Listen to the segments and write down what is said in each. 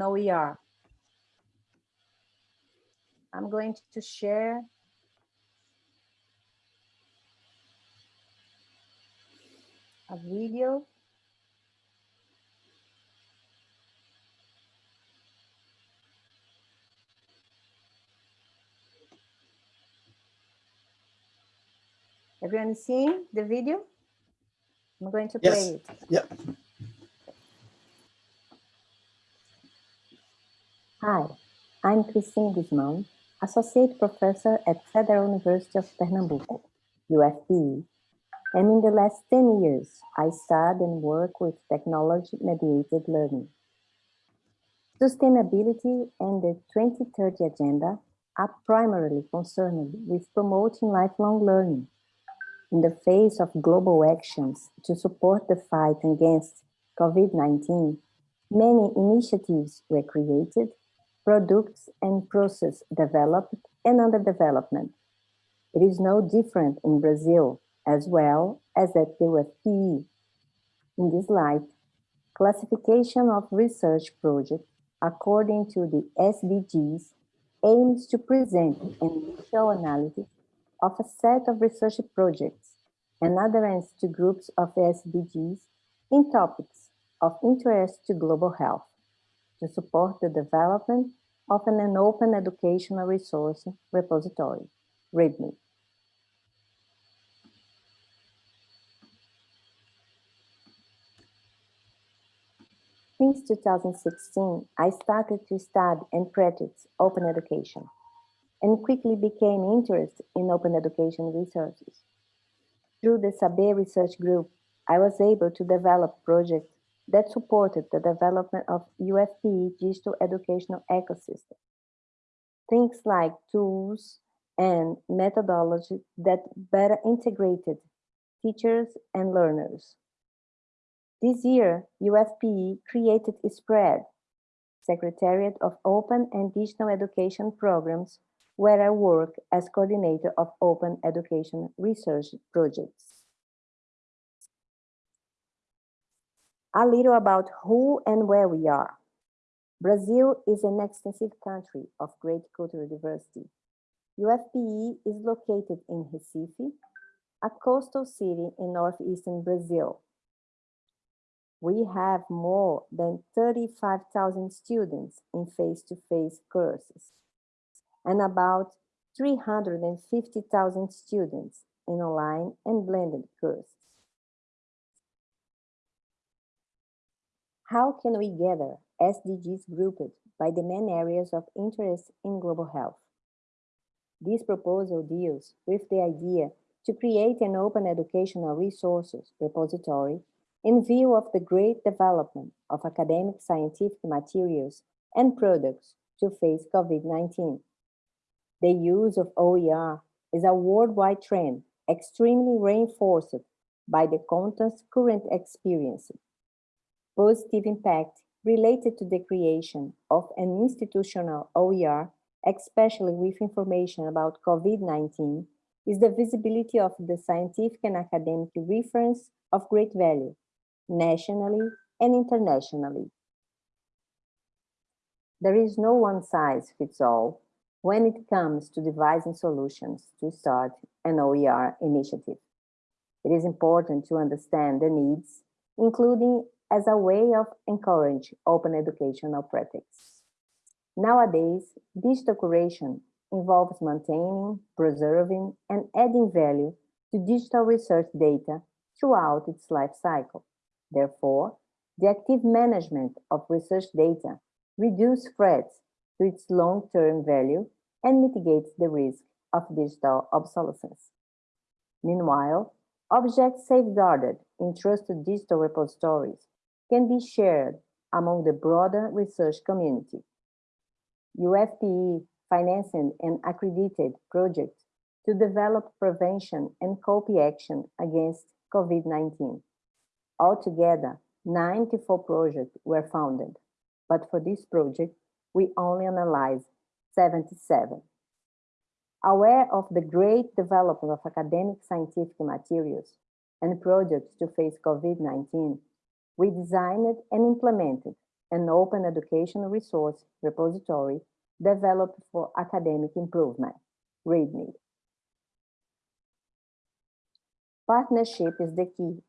OER. I'm going to share a video. Everyone seeing the video? I'm going to play Yes. it. Yeah. Hi, I'm Christine Gusmão, Associate Professor at Federal University of Pernambuco, UFPE. And in the last 10 years, I studied and work with technology-mediated learning. Sustainability and the 2030 Agenda are primarily concerned with promoting lifelong learning. In the face of global actions to support the fight against COVID-19, many initiatives were created products and process developed and under development. It is no different in Brazil as well as at the UFPE. In this light, classification of research projects according to the SDGs aims to present an initial analysis of a set of research projects and adherence to groups of SDGs in topics of interest to global health to support the development of an open educational resource repository, README. Since 2016, I started to study and practice open education and quickly became interested in open education resources. Through the SABER research group, I was able to develop projects that supported the development of UFPE digital educational ecosystem. Things like tools and methodology that better integrated teachers and learners. This year, UFPE created SPREAD, Secretariat of Open and Digital Education Programs, where I work as coordinator of open education research projects. A little about who and where we are. Brazil is an extensive country of great cultural diversity. UFPE is located in Recife, a coastal city in northeastern Brazil. We have more than 35,000 students in face-to-face -face courses and about 350,000 students in online and blended courses. How can we gather SDGs grouped by the main areas of interest in global health? This proposal deals with the idea to create an open educational resources repository in view of the great development of academic scientific materials and products to face COVID-19. The use of OER is a worldwide trend extremely reinforced by the content's current experience positive impact related to the creation of an institutional OER, especially with information about COVID-19, is the visibility of the scientific and academic reference of great value, nationally and internationally. There is no one size fits all when it comes to devising solutions to start an OER initiative. It is important to understand the needs, including as a way of encouraging open educational practice. Nowadays, digital curation involves maintaining, preserving, and adding value to digital research data throughout its life cycle. Therefore, the active management of research data reduces threats to its long-term value and mitigates the risk of digital obsolescence. Meanwhile, objects safeguarded in trusted digital repositories can be shared among the broader research community. UFPE financing an accredited project to develop prevention and copy action against COVID-19. Altogether, 94 projects were founded, but for this project, we only analyzed 77. Aware of the great development of academic scientific materials and projects to face COVID-19, we designed and implemented an open educational resource repository developed for academic improvement, README. Partnership is the key.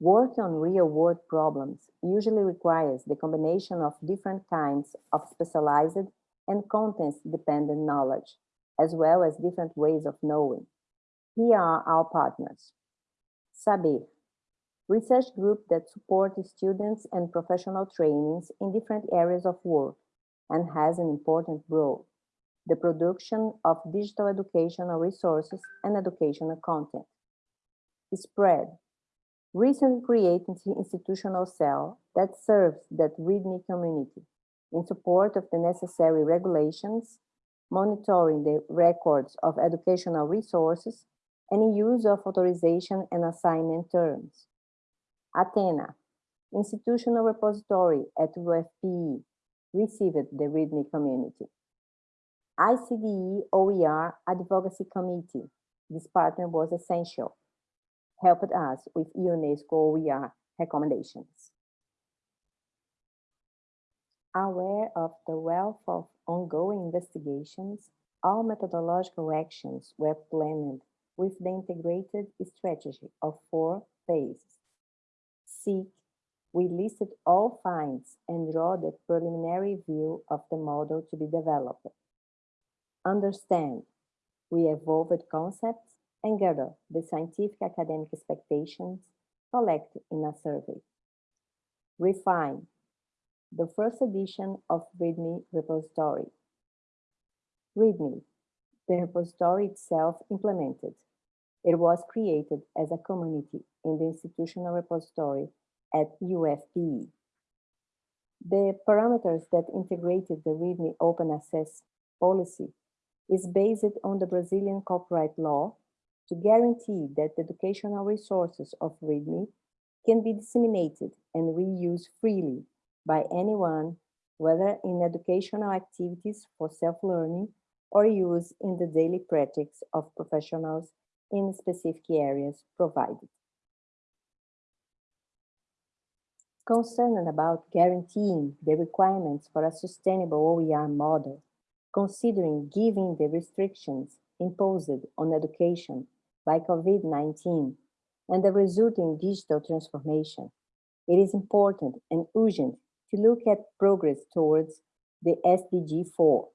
Work on real-world problems usually requires the combination of different kinds of specialized and contents-dependent knowledge, as well as different ways of knowing. Here are our partners. Saber, research group that supports students and professional trainings in different areas of work and has an important role, the production of digital educational resources and educational content. Spread, recently created institutional cell that serves that README community in support of the necessary regulations, monitoring the records of educational resources, and use of authorization and assignment terms. Attena, institutional repository at UFPE, received the README community. ICDE OER Advocacy Committee, this partner was essential, helped us with UNESCO OER recommendations. Aware of the wealth of ongoing investigations, all methodological actions were planned with the integrated strategy of four phases. Seek, we listed all finds and draw the preliminary view of the model to be developed. Understand, we evolved concepts and gather the scientific academic expectations collected in a survey. Refine, the first edition of README repository. README, the repository itself implemented. It was created as a community in the institutional repository at UFPE. The parameters that integrated the README open access policy is based on the Brazilian copyright law to guarantee that the educational resources of README can be disseminated and reused freely by anyone, whether in educational activities for self-learning or use in the daily practice of professionals in specific areas provided. concerned about guaranteeing the requirements for a sustainable OER model, considering giving the restrictions imposed on education by COVID-19 and the resulting digital transformation, it is important and urgent to look at progress towards the SDG 4.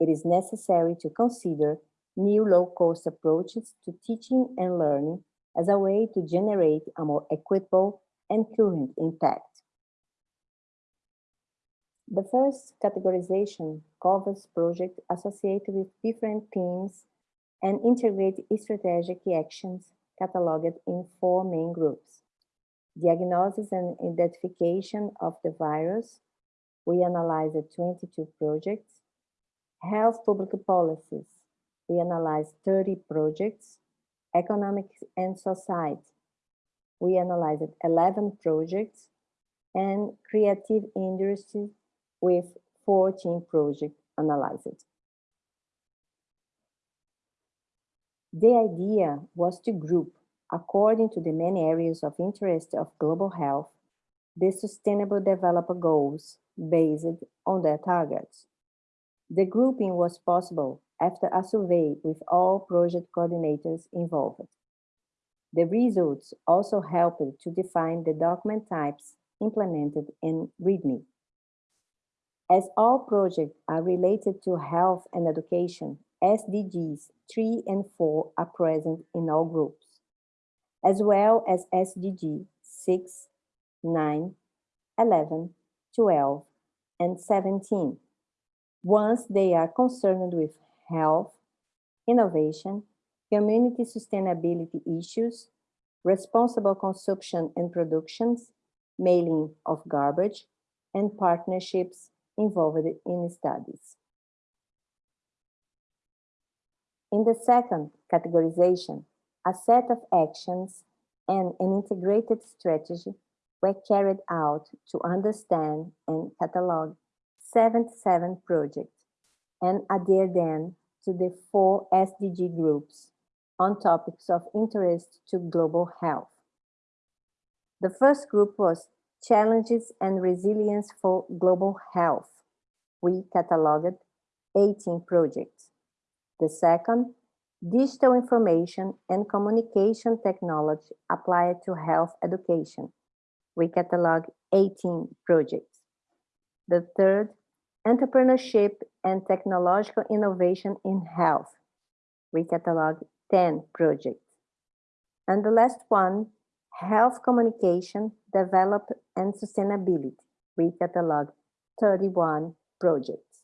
It is necessary to consider new low-cost approaches to teaching and learning as a way to generate a more equitable and current impact. The first categorization covers projects associated with different themes and integrate strategic actions cataloged in four main groups. Diagnosis and identification of the virus. We analyzed 22 projects. Health public policies. We analyzed 30 projects. Economics and society we analyzed 11 projects and creative industry with 14 projects analyzed. The idea was to group, according to the main areas of interest of global health, the Sustainable Development Goals based on their targets. The grouping was possible after a survey with all project coordinators involved. The results also helped to define the document types implemented in README. As all projects are related to health and education, SDGs 3 and 4 are present in all groups, as well as SDG 6, 9, 11, 12, and 17, once they are concerned with health, innovation, community sustainability issues, responsible consumption and productions, mailing of garbage, and partnerships involved in studies. In the second categorization, a set of actions and an integrated strategy were carried out to understand and catalog 77 projects and adhere them to the four SDG groups on topics of interest to global health. The first group was Challenges and Resilience for Global Health. We cataloged 18 projects. The second, Digital Information and Communication Technology applied to health education. We cataloged 18 projects. The third, Entrepreneurship and Technological Innovation in Health. We cataloged 10 projects. And the last one, Health Communication, Develop and Sustainability. We cataloged 31 projects.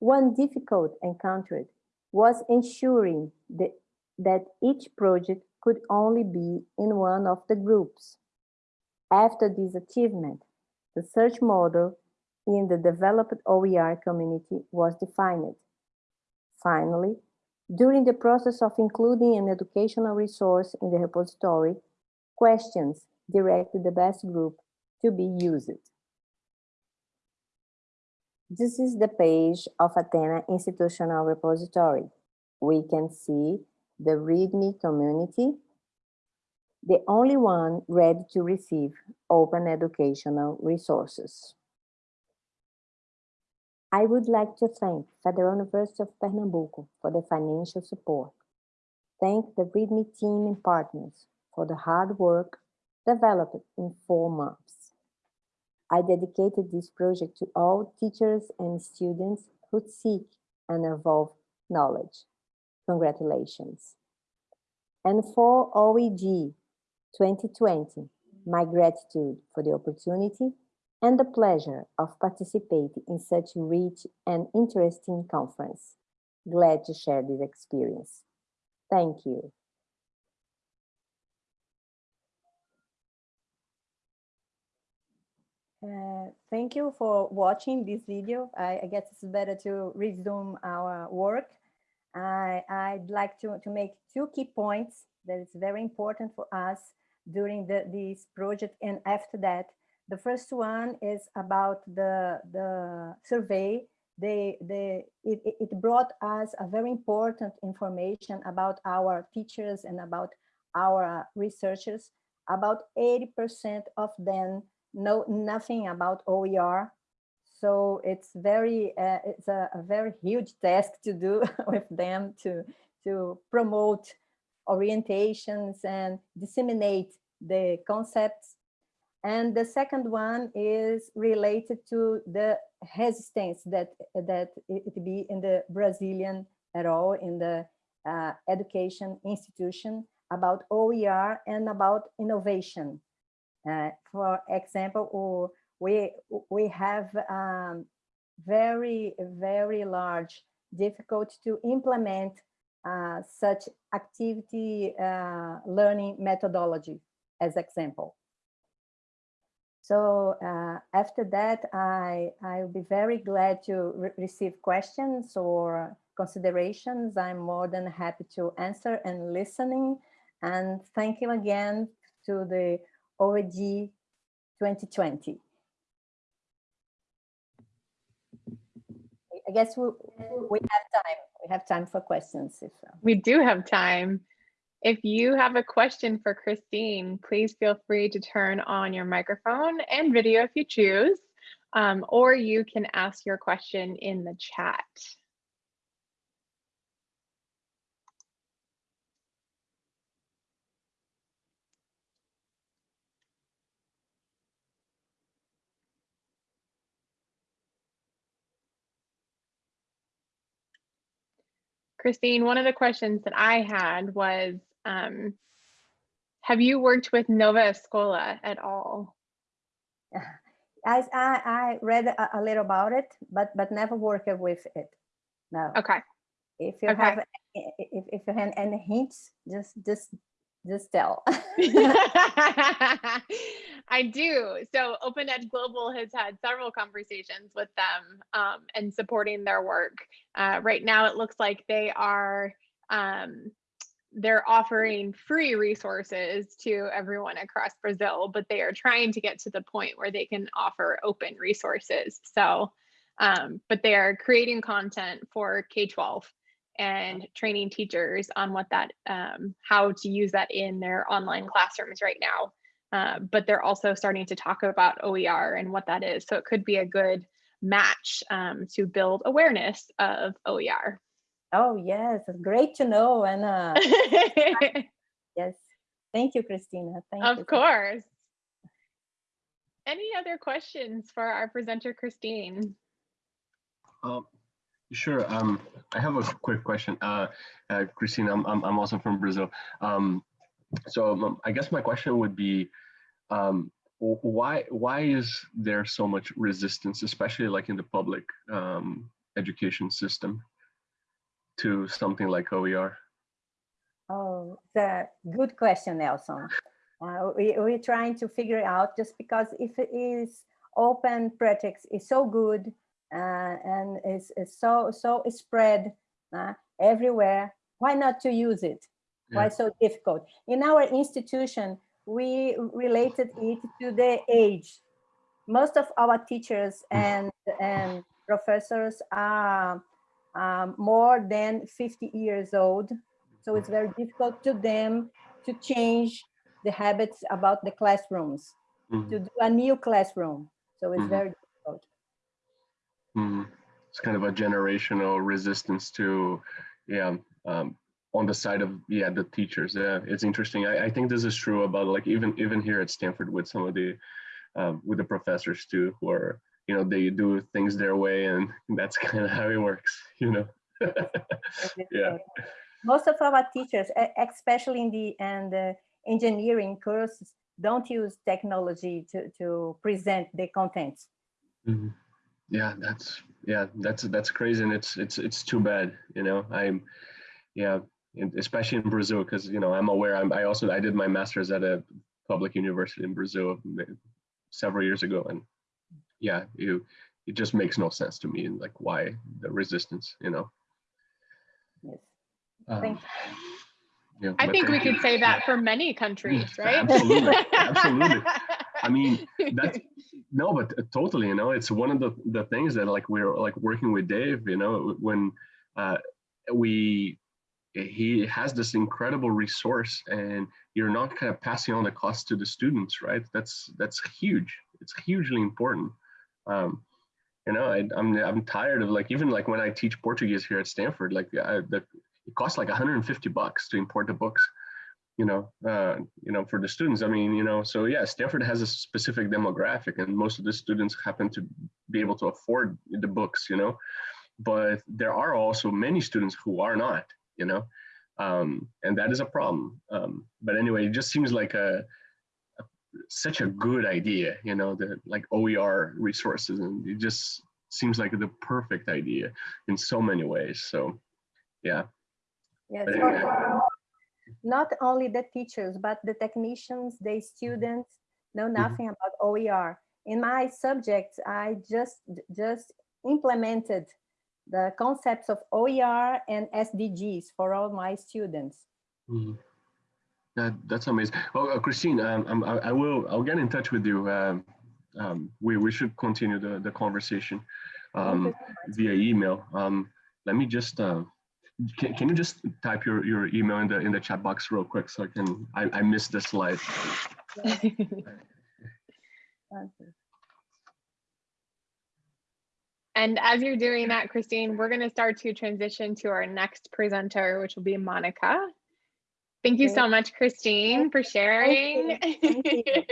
One difficult encountered was ensuring that, that each project could only be in one of the groups. After this achievement, the search model in the developed OER community was defined. Finally, during the process of including an educational resource in the repository, questions directed the best group to be used. This is the page of Attena Institutional Repository. We can see the README community, the only one ready to receive open educational resources. I would like to thank Federal University of Pernambuco for the financial support. Thank the README team and partners for the hard work developed in four months. I dedicated this project to all teachers and students who seek and evolve knowledge. Congratulations. And for OEG 2020, my gratitude for the opportunity and the pleasure of participating in such rich and interesting conference. Glad to share this experience. Thank you. Uh, thank you for watching this video. I, I, guess it's better to resume our work. I, I'd like to, to make two key points that is very important for us during the, this project and after that the first one is about the, the survey. They, they, it, it brought us a very important information about our teachers and about our researchers. About 80% of them know nothing about OER. So it's very, uh, it's a, a very huge task to do with them to, to promote orientations and disseminate the concepts and the second one is related to the resistance that, that it be in the Brazilian at all, in the uh, education institution about OER and about innovation. Uh, for example, we, we have um, very, very large difficulty to implement uh, such activity uh, learning methodology as example. So uh, after that, I, I'll be very glad to re receive questions or considerations. I'm more than happy to answer and listening. And thank you again to the OEG 2020. I guess we, we have time. We have time for questions. If, uh... We do have time. If you have a question for Christine, please feel free to turn on your microphone and video if you choose, um, or you can ask your question in the chat. Christine, one of the questions that I had was, um, have you worked with Nova Escola at all? I, I, I read a, a, little about it, but but never worked with it. No. Okay. If you okay. have if, if you have any hints, just just just tell. I do. So Open Ed Global has had several conversations with them um, and supporting their work. Uh, right now, it looks like they are um, they're offering free resources to everyone across Brazil, but they are trying to get to the point where they can offer open resources. So, um, but they are creating content for K-12 and training teachers on what that, um, how to use that in their online classrooms right now. uh, but they're also starting to talk about OER and what that is. So it could be a good match um, to build awareness of OER. Oh, yes, it's great to know. And uh, yes, thank you, Christina. Thank you. of you. course. Any other questions for our presenter, Christine? Um, sure. Um, I have a quick question. Uh, uh, Christine, I'm, I'm, I'm also from Brazil. Um, so um, I guess my question would be, um, why why is there so much resistance, especially like in the public um, education system, to something like OER? Oh, the good question, Nelson. Uh, we, we're trying to figure out just because if it is open pretext is so good uh, and is, is so so spread uh, everywhere, why not to use it? Why so difficult? In our institution, we related it to the age. Most of our teachers and, and professors are um, more than 50 years old. So it's very difficult to them to change the habits about the classrooms, Mhm, to do a new classroom. So it's Mhm. very difficult. mhm. It's kind of a generational resistance to, yeah, um, on the side of yeah the teachers. Yeah, it's interesting. I, I think this is true about like even even here at Stanford with some of the um, with the professors too, who are you know they do things their way, and that's kind of how it works. You know. Yeah. Most of our teachers, especially in the and the engineering courses, don't use technology to, to present the contents. Mhm. Yeah, that's yeah, that's that's crazy, and it's it's it's too bad. You know, I'm yeah, especially in Brazil because you know I'm aware. I'm, I also I did my master's at a public university in Brazil several years ago, and yeah, you it just makes no sense to me. And like, why the resistance? You know. Yes. Um, Thank yeah, I but think we could say that for many countries, Yeah, right? absolutely, absolutely. I mean, that's no, but uh, totally, you know, it's one of the the things that like we're like working with Dave, you know, when uh, we he has this incredible resource and you're not kind of passing on the cost to the students, right? That's that's huge. It's hugely important. Um, you know, I, I'm I'm tired of like even like when I teach Portuguese here at Stanford, like I, the it costs like 150 bucks to import the books you know, uh, you know, for the students. I mean, you know, so yeah, Stanford has a specific demographic, and most of the students happen to be able to afford the books, you know. But there are also many students who are not, you know, um, and that is a problem. Um, but anyway, it just seems like a, a such a good idea, you know, the like OER resources, and it just seems like the perfect idea in so many ways. So, yeah. Yes, anyway. not only the teachers, but the technicians, the students know nothing about OER. In my subject, I just just implemented the concepts of OER and SDGs for all my students. Mhm. That that's amazing. Oh, uh, Christine, um, um, I, I will. I'll get in touch with you. Um, um, we we should continue the the conversation um, via email. Um, let me just. Uh, can, can you just type your, your email in the in the chat box real quick so I can I, I missed the slide. And as you're doing that, Christine, we're going to start to transition to our next presenter, which will be Monica. Thank you so much, Christine, for sharing.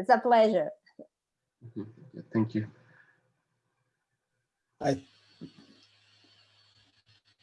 It's a pleasure. Thank you. I